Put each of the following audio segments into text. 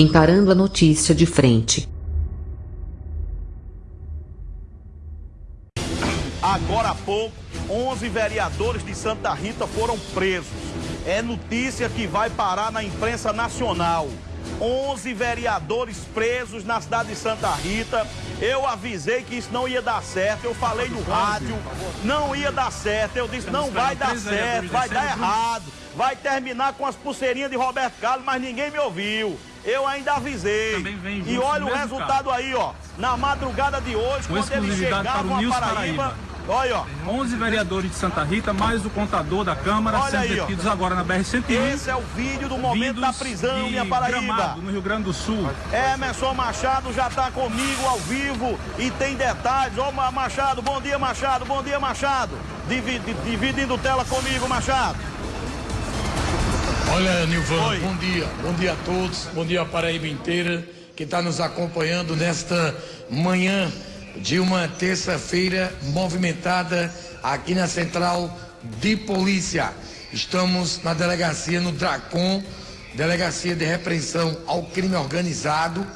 encarando a notícia de frente. Agora há pouco, 11 vereadores de Santa Rita foram presos. É notícia que vai parar na imprensa nacional. 11 vereadores presos na cidade de Santa Rita. Eu avisei que isso não ia dar certo. Eu falei no rádio, não ia dar certo. Eu disse, não vai dar certo, vai dar errado. Vai terminar com as pulseirinhas de Roberto Carlos, mas ninguém me ouviu. Eu ainda avisei. E olha o resultado aí, ó. Na madrugada de hoje, quando eles chegavam a Paraíba Olha, ó. 11 vereadores de Santa Rita, mais o contador da Câmara, Olha sendo aí, detidos ó. agora na BR-101. Esse é o vídeo do momento da prisão, minha Paraíba. Gramado, no Rio Grande do Sul. Emerson Machado já está comigo ao vivo e tem detalhes. Ó, Machado, bom dia, Machado, bom dia, Machado. dividindo tela comigo, Machado. Olha, Nilvan, Oi. bom dia. Bom dia a todos, bom dia a Paraíba inteira que está nos acompanhando nesta manhã de uma terça-feira movimentada aqui na Central de Polícia. Estamos na delegacia no Dracon, Delegacia de Repreensão ao Crime Organizado,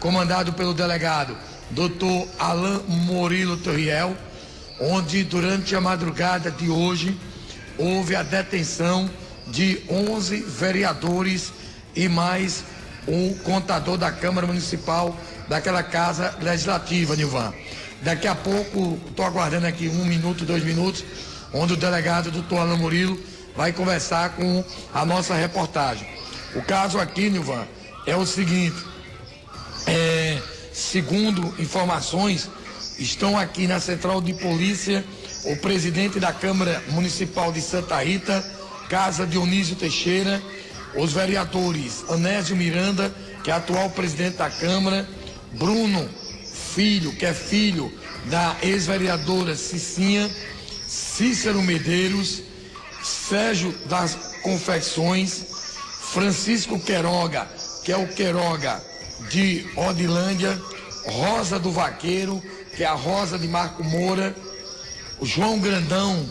comandado pelo delegado Dr. Alain Murilo Torriel, onde durante a madrugada de hoje houve a detenção de 11 vereadores e mais um contador da Câmara Municipal daquela casa legislativa, Nilvan. Daqui a pouco, estou aguardando aqui um minuto, dois minutos, onde o delegado doutor Alan Murilo vai conversar com a nossa reportagem. O caso aqui, Nilvan, é o seguinte, é, segundo informações, estão aqui na central de polícia o presidente da Câmara Municipal de Santa Rita, Casa Dionísio Teixeira, os vereadores Anésio Miranda, que é atual presidente da Câmara, Bruno Filho, que é filho da ex-vereadora Cicinha, Cícero Medeiros, Sérgio das Confecções, Francisco Queroga, que é o Queroga de Odilândia, Rosa do Vaqueiro, que é a Rosa de Marco Moura, João Grandão,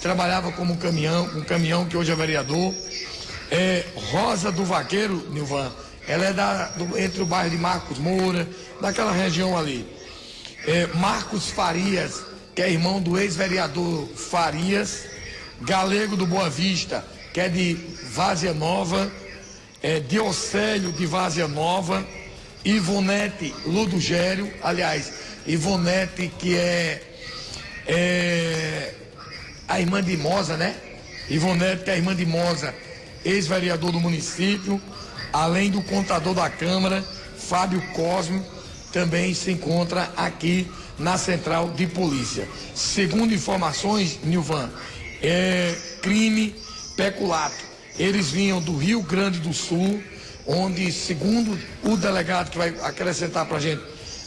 trabalhava como caminhão, um caminhão que hoje é vereador, é, Rosa do Vaqueiro, Nilvan, ela é da, do, entre o bairro de Marcos Moura, daquela região ali. É, Marcos Farias, que é irmão do ex-vereador Farias, Galego do Boa Vista, que é de Várzea Nova, é, Diocélio de Várzea Nova, Ivonete Ludogério, aliás, Ivonete que é, é a irmã de Moza, né? Ivonete que é a irmã de Moza, ex-vereador do município, além do contador da Câmara, Fábio Cosme, também se encontra aqui na central de polícia. Segundo informações, Nilvan, é crime peculato. Eles vinham do Rio Grande do Sul, onde, segundo o delegado que vai acrescentar para a gente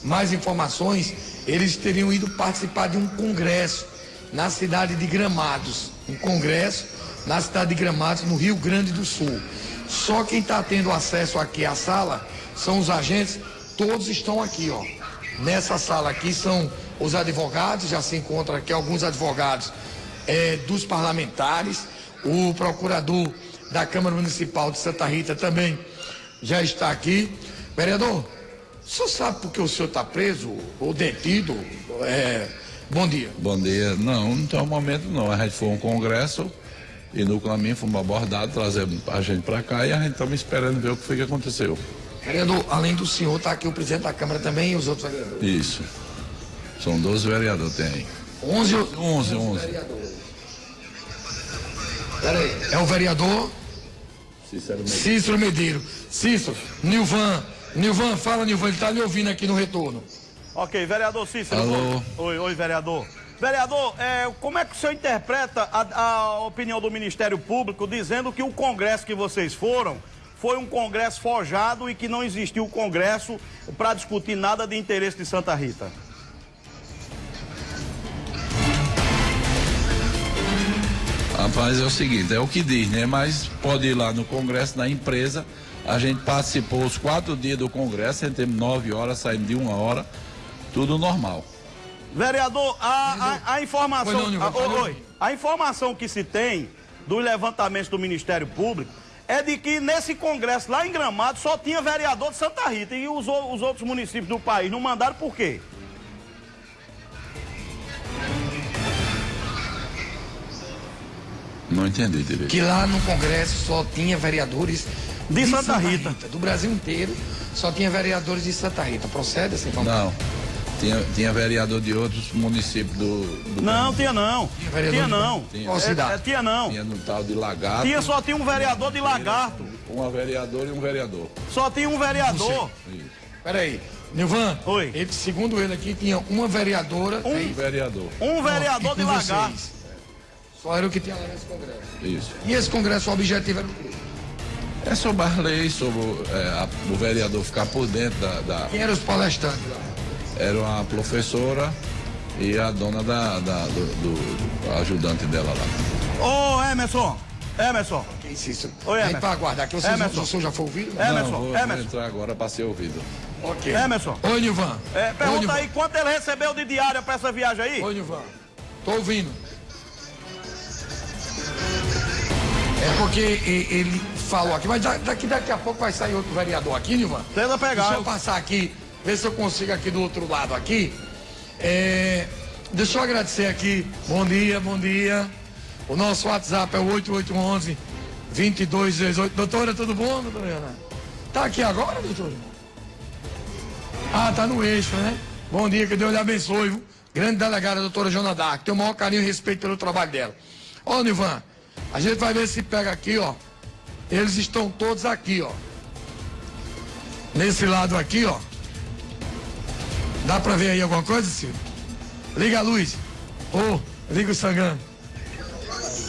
mais informações, eles teriam ido participar de um congresso na cidade de Gramados. Um congresso na cidade de Gramados, no Rio Grande do Sul. Só quem está tendo acesso aqui à sala são os agentes, todos estão aqui, ó. Nessa sala aqui são os advogados, já se encontram aqui alguns advogados é, dos parlamentares, o procurador da Câmara Municipal de Santa Rita também já está aqui. Vereador, o senhor sabe por que o senhor está preso ou detido? É, bom dia. Bom dia. Não, não tem um momento não. A gente foi a um congresso e no caminho fomos abordados, trazendo a gente para cá e a gente estamos esperando ver o que foi que aconteceu. Vereador, além do senhor, está aqui o presidente da Câmara também e os outros vereadores? Isso. São 12 vereadores, tem. 11 11, 11. 11. Peraí, é o vereador? Cícero Medeiros. Cícero Medeiros. Cícero, Nilvan. Nilvan, fala Nilvan, ele está lhe ouvindo aqui no retorno. Ok, vereador Cícero. Alô. Oi, oi, vereador. Vereador, é, como é que o senhor interpreta a, a opinião do Ministério Público dizendo que o congresso que vocês foram foi um congresso forjado e que não existiu congresso para discutir nada de interesse de Santa Rita? Rapaz, é o seguinte, é o que diz, né? Mas pode ir lá no congresso, na empresa. A gente participou os quatro dias do congresso, entramos nove horas, saímos de uma hora, tudo normal. Vereador, a, a, a informação. Não, a, oi, a informação que se tem dos levantamentos do Ministério Público é de que nesse congresso lá em Gramado só tinha vereador de Santa Rita e os, os outros municípios do país não mandaram por quê? Não entendi direito. Que lá no Congresso só tinha vereadores de, de Santa, Santa Rita. Rita. Do Brasil inteiro só tinha vereadores de Santa Rita. Procede essa informação? Não. Tinha, tinha vereador de outros municípios do. do não, tinha não. Tinha, tinha não. Tinha. Qual cidade? É, é, tinha não. Tinha no tal de Lagarto. Tinha só tinha um vereador de Lagarto. Uma vereadora e um vereador. Só tinha um vereador. Peraí. Nilvan, Oi. Ele, segundo ele aqui, tinha uma vereadora. Um aí, vereador. Um vereador de Lagarto. Só era o que tinha lá nesse congresso. Isso. E esse congresso, o objetivo era o quê? É sobre as leis, sobre é, a, o vereador ficar por dentro da, da. Quem eram os palestrantes lá? Era uma professora e a dona da, da do, do, do, ajudante dela lá. Ô, Emerson! Emerson! Que isso? Oi, Emerson. para aguardar, que vocês Emerson. Não, já foi ouvido? Emerson, Não, vou, Emerson. vou entrar agora para ser ouvido. Ok. Emerson. Oi, Nilvan. É, pergunta Oi, Nilvan. aí quanto ele recebeu de diária para essa viagem aí? Oi, Nilvan. Tô ouvindo. É porque ele falou aqui, mas daqui, daqui a pouco vai sair outro vereador aqui, Nilvan. Tenta pegar. Deixa eu passar aqui, ver se eu consigo aqui do outro lado aqui. É, deixa eu agradecer aqui. Bom dia, bom dia. O nosso WhatsApp é o 8811 2218. Doutora, tudo bom, doutora? Tá aqui agora, doutora? Ah, tá no eixo, né? Bom dia, que Deus lhe abençoe. Viu? Grande delegada, doutora Jona Dark. Tenho o maior carinho e respeito pelo trabalho dela. Ó, Nivan, a gente vai ver se pega aqui, ó. Eles estão todos aqui, ó. Nesse lado aqui, ó. Dá pra ver aí alguma coisa, Silvio? Liga a luz. Ô, oh, liga o sangão.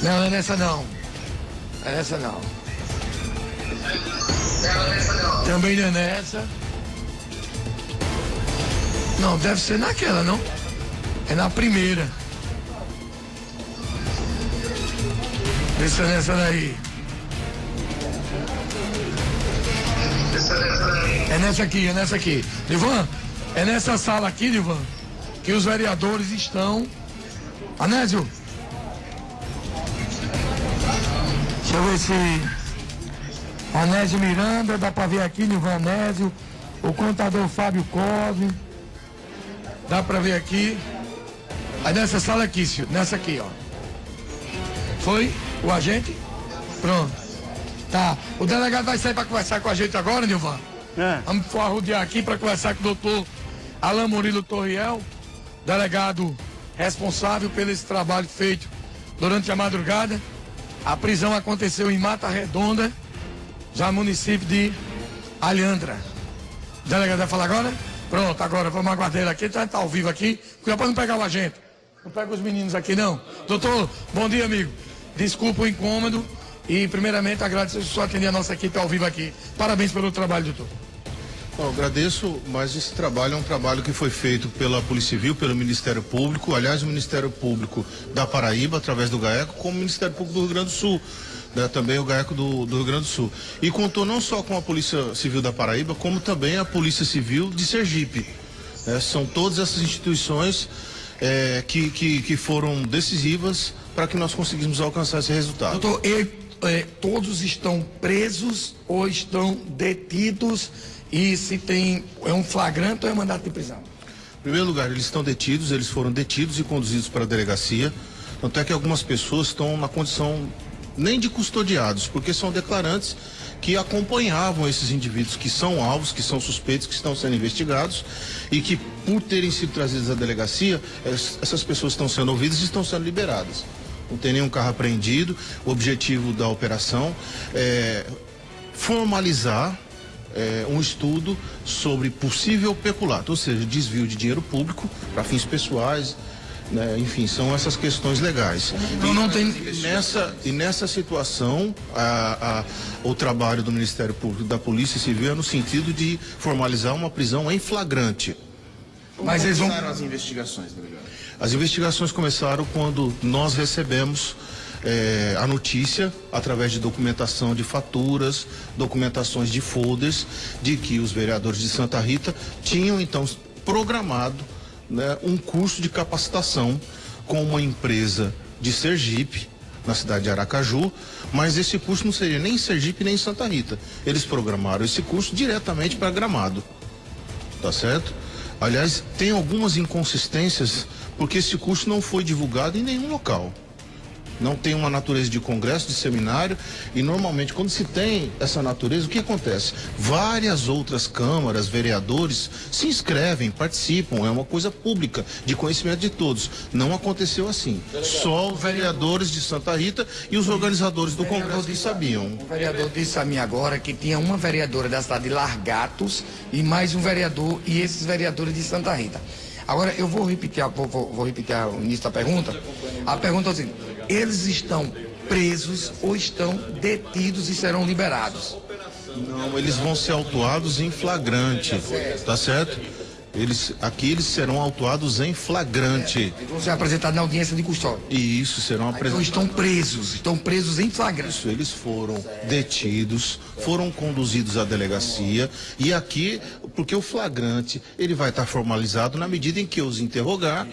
Não, não é nessa não. É nessa não. Também não é nessa. Não, deve ser naquela, não? É na primeira. Deixa nessa daí. É nessa aqui, é nessa aqui. Livan, é nessa sala aqui, Livan, que os vereadores estão. Anésio. Deixa eu ver se. Anésio Miranda, dá pra ver aqui, Livan Anésio. O contador Fábio Cosme. Dá pra ver aqui. Aí nessa sala aqui, senhor, nessa aqui, ó. Foi? O agente? Pronto. Tá. O delegado vai sair para conversar com a gente agora, Nilvan? É. Vamos arrodear aqui para conversar com o doutor Alain Murilo Torriel, delegado responsável pelo esse trabalho feito durante a madrugada. A prisão aconteceu em Mata Redonda, já município de Alhandra. Delegado vai falar agora? Pronto, agora vamos aguardar ele aqui, tá, tá ao vivo aqui. Cuidado para não pegar o agente. Não pega os meninos aqui, não. Doutor, bom dia, amigo. Desculpa o incômodo e, primeiramente, agradeço só atender a nossa equipe ao vivo aqui. Parabéns pelo trabalho, doutor. Bom, agradeço, mas esse trabalho é um trabalho que foi feito pela Polícia Civil, pelo Ministério Público, aliás, o Ministério Público da Paraíba, através do GAECO, como o Ministério Público do Rio Grande do Sul, né, também o GAECO do, do, Rio Grande do Sul. E contou não só com a Polícia Civil da Paraíba, como também a Polícia Civil de Sergipe. Né, são todas essas instituições é, que, que, que foram decisivas para que nós conseguíssemos alcançar esse resultado. Doutor, é, todos estão presos ou estão detidos e se tem é um flagrante ou é mandato de prisão? Em primeiro lugar, eles estão detidos, eles foram detidos e conduzidos para a delegacia. Tanto é que algumas pessoas estão na condição nem de custodiados, porque são declarantes que acompanhavam esses indivíduos que são alvos, que são suspeitos, que estão sendo investigados e que, por terem sido trazidos à delegacia, essas pessoas estão sendo ouvidas e estão sendo liberadas. Não tem nenhum carro apreendido. O objetivo da operação é formalizar é, um estudo sobre possível peculato, ou seja, desvio de dinheiro público para fins pessoais, né? Enfim, são essas questões legais. Não, não tem... nessa, e nessa situação, a, a, o trabalho do Ministério Público da Polícia Civil é no sentido de formalizar uma prisão em flagrante. Como Mas eles vão... as investigações, delegado? As investigações começaram quando nós recebemos é, a notícia, através de documentação de faturas, documentações de folders, de que os vereadores de Santa Rita tinham então programado né, um curso de capacitação com uma empresa de Sergipe na cidade de Aracaju, mas esse curso não seria nem em Sergipe nem em Santa Rita. Eles programaram esse curso diretamente para Gramado. Tá certo? Aliás, tem algumas inconsistências porque esse curso não foi divulgado em nenhum local não tem uma natureza de congresso, de seminário, e normalmente quando se tem essa natureza, o que acontece? Várias outras câmaras, vereadores se inscrevem, participam, é uma coisa pública, de conhecimento de todos. Não aconteceu assim. Só os vereadores de Santa Rita e os organizadores do congresso que sabiam. O vereador disse a mim agora que tinha uma vereadora da cidade de Largatos e mais um vereador e esses vereadores de Santa Rita. Agora eu vou repetir, vou, vou, vou repetir o início da pergunta. A pergunta é o seguinte eles estão presos ou estão detidos e serão liberados. Não, eles vão ser autuados em flagrante, tá certo? Eles, aqui eles serão autuados em flagrante. É, vão ser apresentados na audiência de custódia. E isso, serão apresentados. Então estão presos, estão presos em flagrante. Isso, eles foram detidos, foram conduzidos à delegacia e aqui, porque o flagrante, ele vai estar formalizado na medida em que os interrogar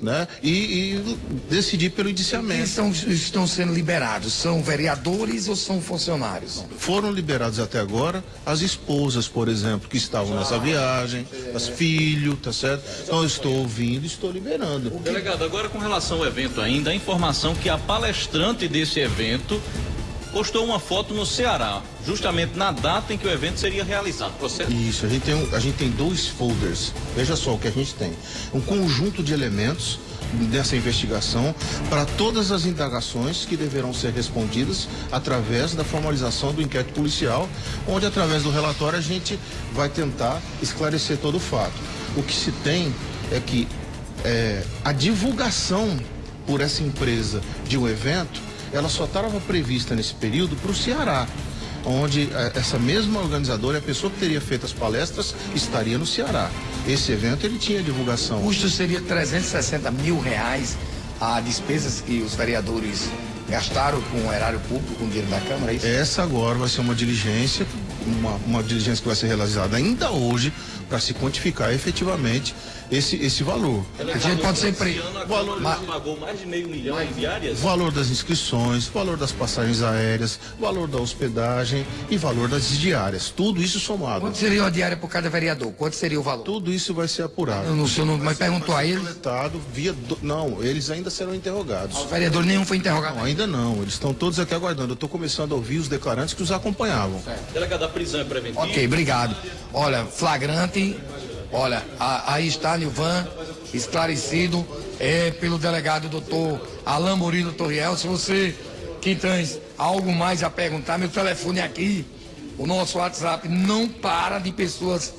né? E, e decidir pelo indiciamento. Eles são, estão sendo liberados? São vereadores ou são funcionários? Foram liberados até agora as esposas, por exemplo, que estavam nessa viagem, as filhos, tá certo? Então eu estou ouvindo, estou liberando. Delegado, agora com relação ao evento ainda, a informação que a palestrante desse evento postou uma foto no Ceará, justamente na data em que o evento seria realizado, processo? Isso, a gente, tem a gente tem dois folders. Veja só o que a gente tem. Um conjunto de elementos dessa investigação para todas as indagações que deverão ser respondidas através da formalização do inquérito policial, onde através do relatório a gente vai tentar esclarecer todo o fato. O que se tem é que é, a divulgação por essa empresa de um evento ela só estava prevista nesse período para o Ceará onde eh, essa mesma organizadora, a pessoa que teria feito as palestras, estaria no Ceará. Esse evento ele tinha divulgação. O custo seria 360 mil reais a despesas que os vereadores gastaram com o erário público, com o dinheiro da Câmara, é isso? Essa agora vai ser uma diligência, uma, uma diligência que vai ser realizada ainda hoje para se quantificar efetivamente esse, esse valor. A gente pode ser preso. valor mas... pagou mais de meio milhão em diárias? Valor das inscrições, valor das passagens aéreas, valor da hospedagem e valor das diárias. Tudo isso somado. Quanto seria a diária por cada vereador? Quanto seria o valor? Tudo isso vai ser apurado. Eu não, sei, não, mas perguntou a eles? Via do... Não, eles ainda serão interrogados. O vereador nenhum foi interrogado? Não, ainda não. Eles estão todos aqui aguardando. Eu estou começando a ouvir os declarantes que os acompanhavam. Delegado da prisão é preventiva? Ok, obrigado. Olha, flagrante Olha, aí está Nilvan, esclarecido é, pelo delegado doutor Alain Murilo Torriel. Se você, Quintães, algo mais a perguntar, meu telefone é aqui, o nosso WhatsApp não para de pessoas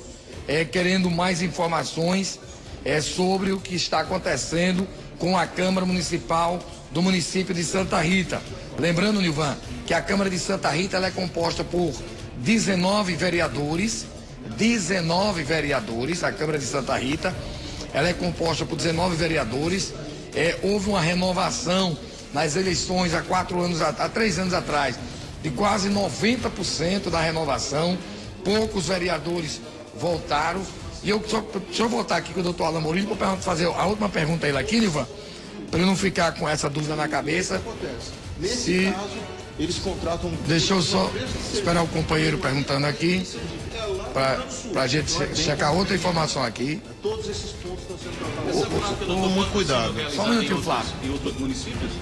é, querendo mais informações é, sobre o que está acontecendo com a Câmara Municipal do município de Santa Rita. Lembrando, Nilvan, que a Câmara de Santa Rita é composta por 19 vereadores 19 vereadores, a Câmara de Santa Rita. Ela é composta por 19 vereadores. É, houve uma renovação nas eleições há quatro anos, há três anos atrás, de quase 90% da renovação. Poucos vereadores voltaram. E eu só, deixa eu voltar aqui com o doutor Alain Mourinho para fazer a última pergunta a ele aqui, Nivan, para eu não ficar com essa dúvida na cabeça. Nesse se... caso, eles contratam. Deixa eu só esperar o companheiro perguntando aqui para a gente checar outra informação aqui. Todos esses pontos estão sendo tratados. Muito cuidado. Só um minutinho, Flávio. Em outros municípios?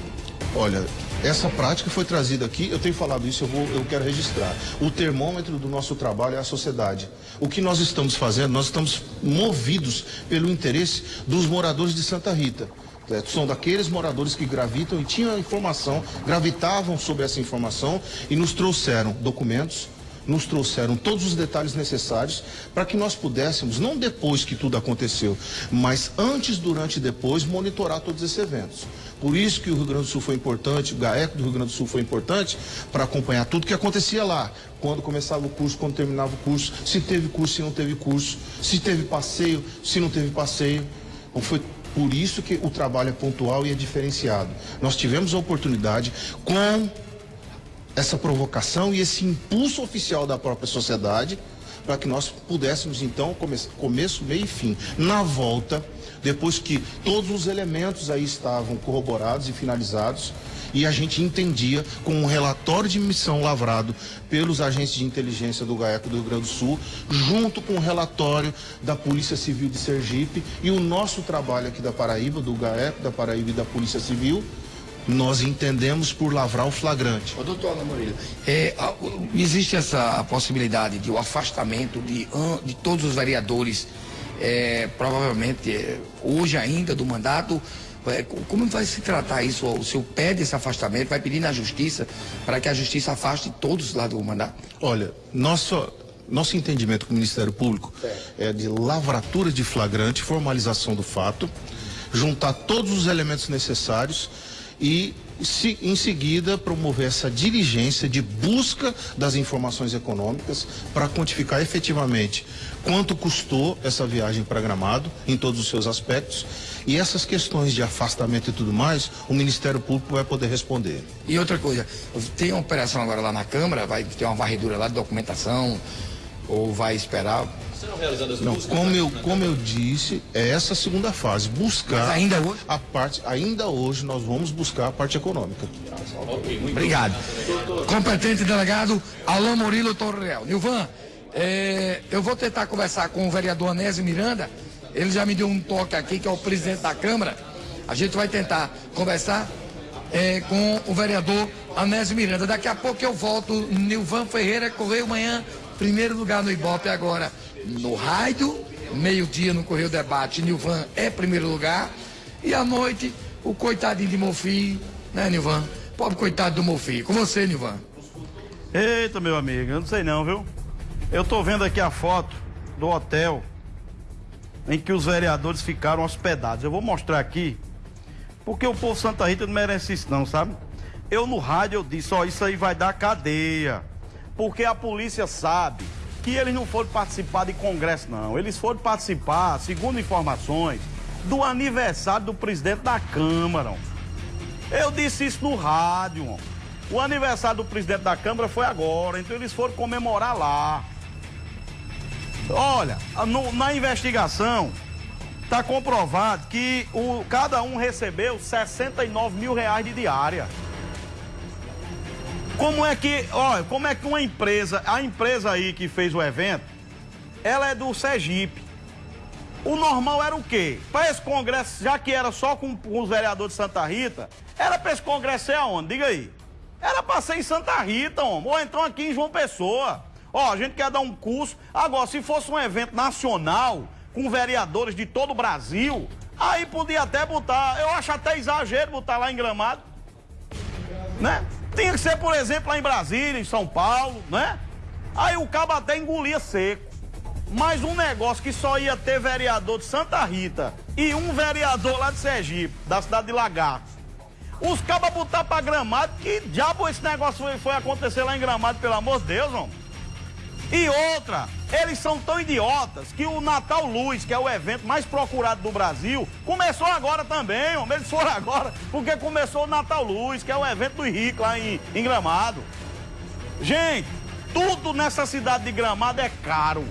Olha, essa prática foi trazida aqui, eu tenho falado isso, eu, vou, eu quero registrar. O termômetro do nosso trabalho é a sociedade. O que nós estamos fazendo, nós estamos movidos pelo interesse dos moradores de Santa Rita. É, são daqueles moradores que gravitam e tinham a informação, gravitavam sobre essa informação e nos trouxeram documentos, nos trouxeram todos os detalhes necessários para que nós pudéssemos, não depois que tudo aconteceu, mas antes, durante e depois, monitorar todos esses eventos. Por isso que o Rio Grande do Sul foi importante, o GAECO do Rio Grande do Sul foi importante para acompanhar tudo que acontecia lá. Quando começava o curso, quando terminava o curso, se teve curso, se não teve curso, se teve passeio, se não teve passeio. Então foi por isso que o trabalho é pontual e é diferenciado. Nós tivemos a oportunidade com essa provocação e esse impulso oficial da própria sociedade para que nós pudéssemos então come começo, meio e fim. Na volta, depois que todos os elementos aí estavam corroborados e finalizados, E a gente entendia com um relatório de missão lavrado pelos agentes de inteligência do GAECO do Rio Grande do Sul, junto com o relatório da Polícia Civil de Sergipe e o nosso trabalho aqui da Paraíba, do GAECO, da Paraíba e da Polícia Civil, nós entendemos por lavrar o flagrante. Ô, doutor Ana Murilo, é, existe essa possibilidade de o afastamento de, de todos os vereadores, é, provavelmente é, hoje ainda do mandato. É, como vai se tratar isso? O senhor pede esse afastamento, vai pedir na justiça para que a justiça afaste todos lá do mandato? Olha, nosso, nosso entendimento com o Ministério Público é de lavratura de flagrante, formalização do fato, juntar todos os elementos necessários e se, em seguida promover essa diligência de busca das informações econômicas para quantificar efetivamente quanto custou essa viagem para Gramado em todos os seus aspectos e essas questões de afastamento e tudo mais o Ministério Público vai poder responder. E outra coisa, tem uma operação agora lá na Câmara, vai ter uma varredura lá de documentação ou vai esperar serão realizadas Não, como eu, como eu disse, é essa segunda fase, buscar Mas ainda hoje? a parte, ainda hoje nós vamos buscar a parte econômica. Okay, Obrigado. Competente delegado Alain Murilo Torreal. Nilvan, é, eu vou tentar conversar com o vereador Anésio Miranda, ele já me deu um toque aqui, que é o presidente da Câmara. A gente vai tentar conversar é, com o vereador Anésio Miranda. Daqui a pouco eu volto. Nilvan Ferreira, Correio Manhã, primeiro lugar no Ibope agora no rádio, meio-dia no Correio Debate, Nilvan é primeiro lugar. E à noite, o coitadinho de Mofi, né, Nilvan? Pobre coitado do Mofi. Com você, Nilvan. Eita, meu amigo, eu não sei não, viu? Eu tô vendo aqui a foto do hotel em que os vereadores ficaram hospedados. Eu vou mostrar aqui, porque o povo Santa Rita não merece isso não, sabe? Eu no rádio eu disse, ó, isso aí vai dar cadeia. Porque a polícia sabe que eles não foram participar de congresso, não. Eles foram participar, segundo informações, do aniversário do presidente da Câmara. Eu disse isso no rádio. O aniversário do presidente da Câmara foi agora, então eles foram comemorar lá. Olha, no, na investigação está comprovado que o, cada um recebeu 69 mil reais de diária. Como é que, olha, como é que uma empresa, a empresa aí que fez o evento, ela é do Sergipe. O normal era o quê? Para esse congresso, já que era só com, com os vereadores de Santa Rita, era para esse congresso ser aonde? Diga aí. Era para ser em Santa Rita, homem. ou então aqui em João Pessoa. Ó, a gente quer dar um curso. Agora, se fosse um evento nacional, com vereadores de todo o Brasil, aí podia até botar, eu acho até exagero botar lá em Gramado. Né? Tinha que ser, por exemplo, lá em Brasília, em São Paulo, né? Aí o cabo até engolia seco. Mas um negócio que só ia ter vereador de Santa Rita e um vereador lá de Sergipe, da cidade de Lagarto. Os cabas botar pra gramado, que diabo esse negócio foi, foi acontecer lá em gramado, pelo amor de Deus, homem? E outra, eles são tão idiotas que o Natal Luz, que é o evento mais procurado do Brasil, começou agora também, homem. Eles foram agora porque começou o Natal Luz, que é o evento do Rico lá em, em Gramado. Gente, tudo nessa cidade de Gramado é caro.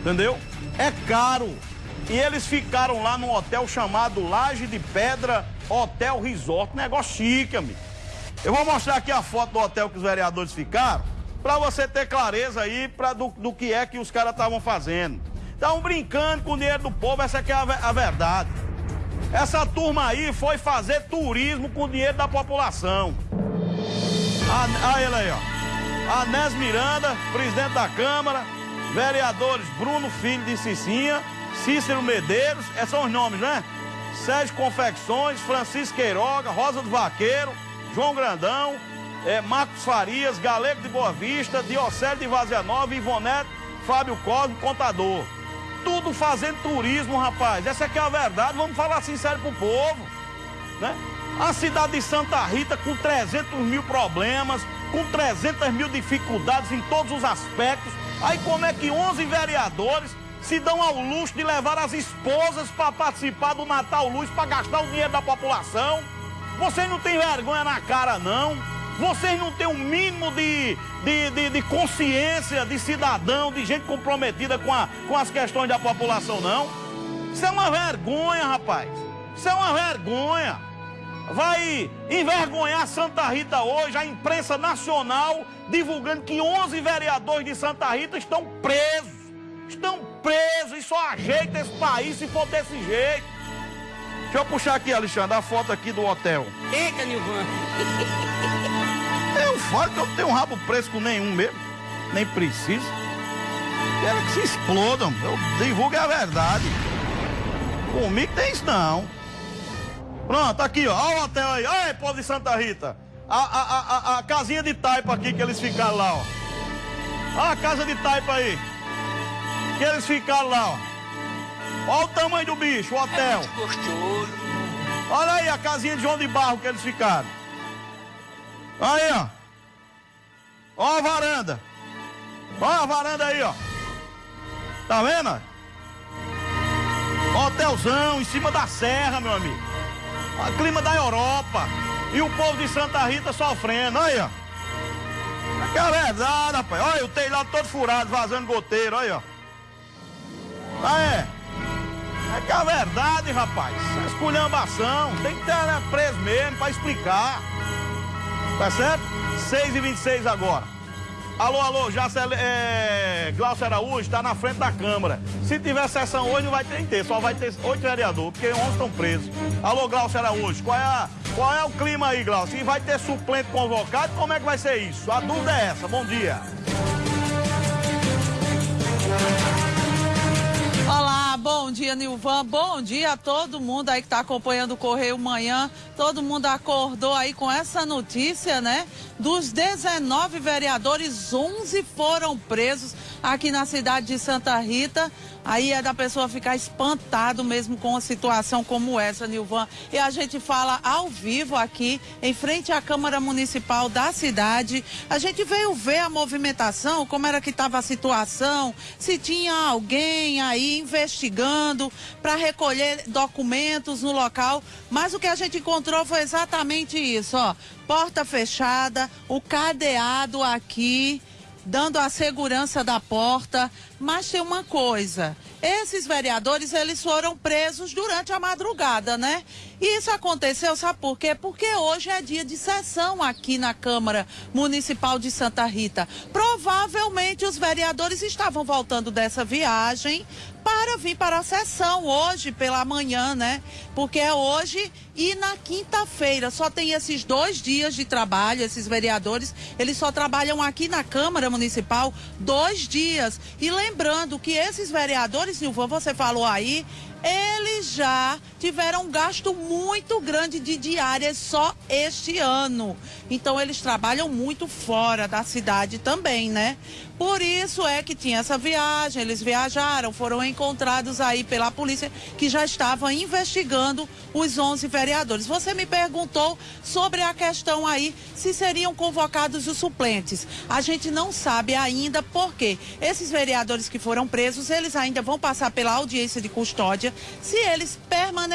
Entendeu? É caro. E eles ficaram lá num hotel chamado Laje de Pedra Hotel Resort. Negócio chique, amigo. Eu vou mostrar aqui a foto do hotel que os vereadores ficaram para você ter clareza aí pra, do, do que é que os caras estavam fazendo. Estavam brincando com o dinheiro do povo, essa aqui é a, a verdade. Essa turma aí foi fazer turismo com o dinheiro da população. Olha ele aí, ó. Anés Miranda, presidente da Câmara, vereadores Bruno Filho de Cicinha, Cícero Medeiros, esses são os nomes, né? Sérgio Confecções, Francisco Queiroga, Rosa do Vaqueiro, João Grandão, é, Marcos Farias, Galego de Boa Vista, Diocélio de Vazia Nova, Ivonete, Fábio Cosme, contador. Tudo fazendo turismo, rapaz. Essa aqui é a verdade, vamos falar sincero pro povo. Né? A cidade de Santa Rita com 300 mil problemas, com 300 mil dificuldades em todos os aspectos. Aí como é que 11 vereadores se dão ao luxo de levar as esposas para participar do Natal Luz, para gastar o dinheiro da população? Vocês não têm vergonha na cara, não? Vocês não têm o um mínimo de, de, de, de, consciência de cidadão, de gente comprometida com, a, com as questões da população, não? Isso é uma vergonha, rapaz. Isso é uma vergonha. vai envergonhar Santa Rita hoje, a imprensa nacional divulgando que 11 vereadores de Santa Rita estão presos. Estão presos e só ajeita esse país se for desse jeito. Deixa eu puxar aqui, Alexandre, a foto aqui do hotel. Eita, Nilvan. Eu falo que eu não tenho um rabo preso com nenhum mesmo. Nem preciso. Quero que se explodam. Eu divulgo a verdade. Comigo tem isso não. Pronto, aqui, ó. Olha o hotel aí. Olha, povo de Santa Rita. A, a, a, a, casinha de taipa aqui que eles ficaram lá, ó. Olha a casa de taipa aí. Que eles ficaram lá, ó. Olha o tamanho do bicho, o hotel. É gostoso. Olha aí a casinha de João de Barro que eles ficaram. Aí, ó. Olha a varanda. Olha a varanda aí, ó. Tá vendo? Hotelzão em cima da serra, meu amigo. O clima da Europa. E o povo de Santa Rita sofrendo. Aí, ó. Que é verdade, rapaz. Olha o telhado todo furado, vazando goteiro. Aí, ó. Ah, é. É que é verdade, rapaz. Esculhambação. Tem que ter né, preso mesmo pra explicar. Tá certo? 6 e 26 agora. Alô, alô, já é, Glaucio Araújo está na frente da Câmara. Se tiver sessão hoje, não vai ter ter, só vai ter oito vereadores, porque 11 estão presos. Alô, Glaucio Araújo, qual é, a, qual é o clima aí, Glaucio? E vai ter suplente convocado? Como é que vai ser isso? A dúvida é essa. Bom dia. Bom dia, Nilvan. Bom dia a todo mundo aí que está acompanhando o Correio Manhã. Todo mundo acordou aí com essa notícia, né? Dos 19 vereadores, 11 foram presos aqui na cidade de Santa Rita. Aí é da pessoa ficar espantado mesmo com uma situação como essa, Nilvan. E a gente fala ao vivo aqui, em frente à Câmara Municipal da cidade. A gente veio ver a movimentação, como era que estava a situação, se tinha alguém aí investigando para recolher documentos no local. Mas o que a gente encontrou foi exatamente isso, ó. Porta fechada, o cadeado aqui dando a segurança da porta. Mas tem uma coisa, esses vereadores, eles foram presos durante a madrugada, né? E isso aconteceu, sabe por quê? Porque hoje é dia de sessão aqui na Câmara Municipal de Santa Rita. Provavelmente os vereadores estavam voltando dessa viagem para vir para a sessão hoje pela manhã, né? Porque é hoje e na quinta-feira. Só tem esses dois dias de trabalho, esses vereadores, eles só trabalham aqui na Câmara Municipal dois dias. E lembrando que esses vereadores, Silvão, você falou aí, eles já tiveram um gasto muito grande de diárias só este ano. Então eles trabalham muito fora da cidade também, né? Por isso é que tinha essa viagem, eles viajaram, foram encontrados aí pela polícia que já estava investigando os 11 vereadores. Você me perguntou sobre a questão aí se seriam convocados os suplentes. A gente não sabe ainda por quê. Esses vereadores que foram presos, eles ainda vão passar pela audiência de custódia. Se eles permanecerem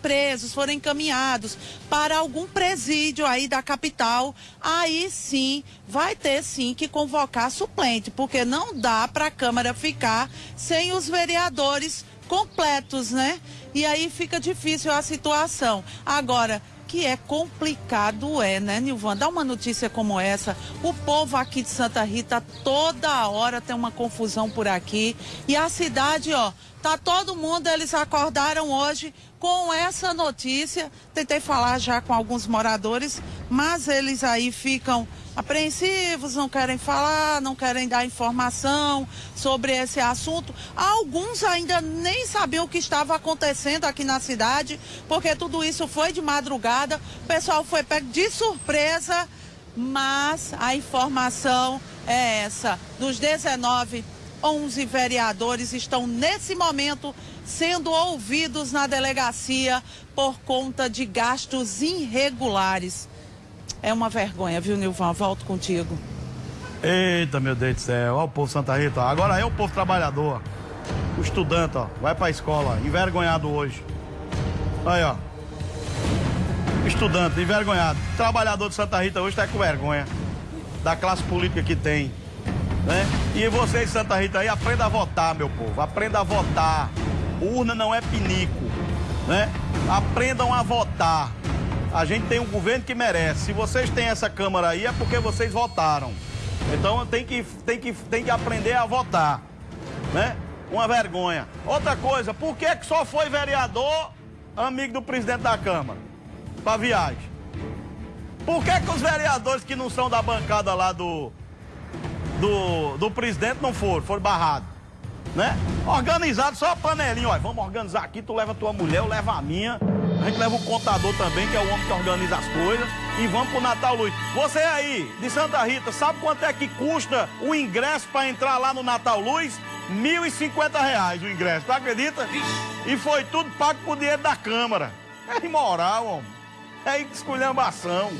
presos, forem encaminhados para algum presídio aí da capital, aí sim vai ter sim que convocar suplente, porque não dá para a Câmara ficar sem os vereadores completos, né? E aí fica difícil a situação. Agora, que é complicado é, né, Nilvan? Dá uma notícia como essa. O povo aqui de Santa Rita toda hora tem uma confusão por aqui. E a cidade, ó, tá todo mundo, eles acordaram hoje com essa notícia. Tentei falar já com alguns moradores, mas eles aí ficam apreensivos, não querem falar, não querem dar informação sobre esse assunto. Alguns ainda nem sabiam o que estava acontecendo aqui na cidade, porque tudo isso foi de madrugada, o pessoal foi pego de surpresa, mas a informação é essa. Dos 19, 11 vereadores estão nesse momento sendo ouvidos na delegacia por conta de gastos irregulares. É uma vergonha, viu, Nilvan? Volto contigo. Eita, meu Deus do céu. Olha o povo Santa Rita. Agora é o povo trabalhador. O estudante, ó. Vai pra escola. Envergonhado hoje. Aí, ó. Estudante, envergonhado. Trabalhador de Santa Rita hoje tá com vergonha. Da classe política que tem. Né? E vocês, Santa Rita, aí, aprenda a votar, meu povo. Aprenda a votar. Urna não é pinico. Né? Aprendam a votar. A gente tem um governo que merece. Se vocês têm essa Câmara aí, é porque vocês votaram. Então tem que, tem que, tem que aprender a votar. Né? Uma vergonha. Outra coisa, por que, que só foi vereador amigo do presidente da Câmara? Pra viagem. Por que, que os vereadores que não são da bancada lá do, do, do presidente não foram? Foram barrados. Né? Organizado, só a panelinha. Olha, vamos organizar aqui, tu leva a tua mulher, eu levo a minha. A gente leva o contador também, que é o homem que organiza as coisas. E vamos pro Natal Luz. Você aí, de Santa Rita, sabe quanto é que custa o ingresso para entrar lá no Natal Luz? 1.050 reais o ingresso, tu acredita? E foi tudo pago por dinheiro da Câmara. É imoral, homem. É esculhambação.